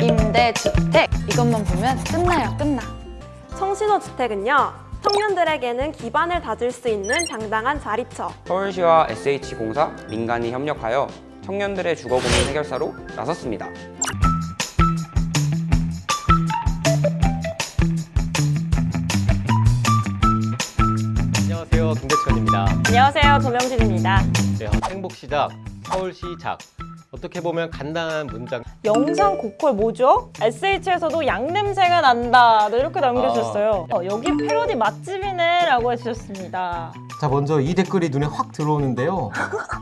임대주택 이것만 보면 끝나요 끝나 청신호 주택은요. 청년들에게는 기반을 다질 수 있는 당당한 자리처. 서울시와 SH공사, 민간이 협력하여 청년들의 주거 고민 해결사로 나섰습니다. 안녕하세요. 김대천입니다. 안녕하세요. 조명진입니다. 네, 행복시작, 서울시작. 어떻게 보면 간단한 문장. 영상 고퀄 뭐죠? SH에서도 양 냄새가 난다 네, 이렇게 남겨주셨어요 어, 여기 패러디 맛집이네 라고 해주셨습니다 자 먼저 이 댓글이 눈에 확 들어오는데요.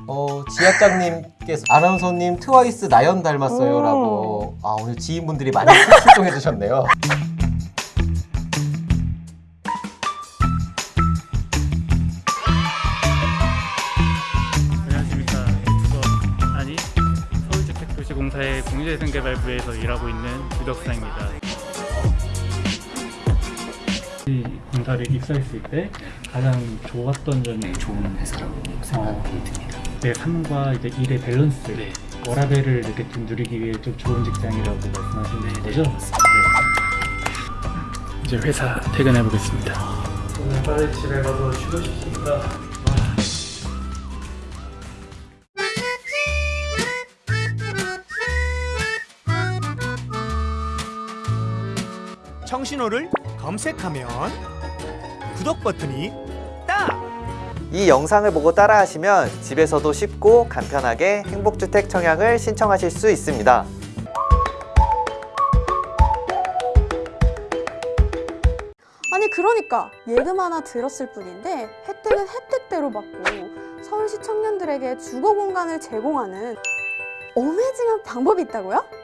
어, 지학장님께서 아나운서님 트와이스 나연 닮았어요라고. 아 오늘 지인분들이 많이 출동해 주셨네요. 안녕하십니까. 주거 아니 서울주택도시공사의 공유재생개발부에서 일하고 있는 유덕사입니다. 이 공사를 입사했을 때 가장 좋았던 점이 좋은 회사라고 생각이 듭니다. 내 삶과 이제 일의 밸런스, 워라밸을 이렇게 좀 누리기 위해 좀 좋은 직장이라고 말씀하시는 거죠? 네. 이제 회사 퇴근해 보겠습니다. 오늘 빨리 집에 가서 쉬고 싶습니다. 청신호를 검색하면 구독 버튼이 딱! 이 영상을 보고 따라하시면 집에서도 쉽고 간편하게 행복주택 청약을 신청하실 수 있습니다. 아니 그러니까 예금 하나 들었을 뿐인데 혜택은 혜택대로 받고 서울시 청년들에게 주거 공간을 제공하는 어메이징한 방법이 있다고요?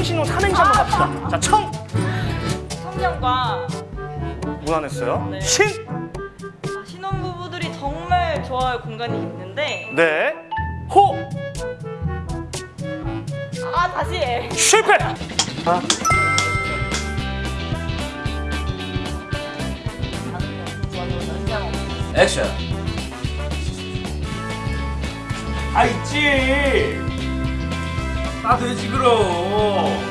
청신호 삼행시 한번 갑시다. 자, 청! 청년과 무한했어요. 네. 신! 신혼부부들이 정말 좋아할 공간이 있는데 네. 호! 아 다시 해 실패! 액션! 아, 있지! 나 되지 그럼!